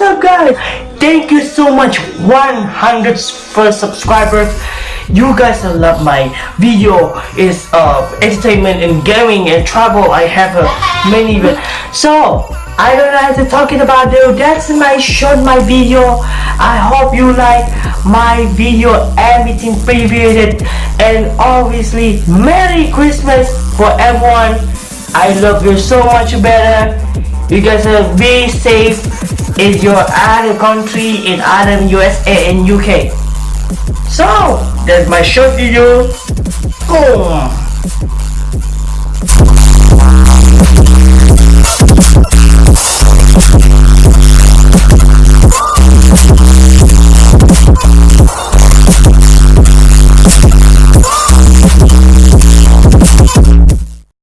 up guys? Thank you so much 100 first subscribers. You guys love my video is uh, entertainment and gaming and travel. I have uh, many so I don't have to talking about though. That's my short my video. I hope you like my video everything previewed and obviously Merry Christmas for everyone. I love you so much better because uh, be safe Is your other country in other USA and UK. So that's my short video. Go.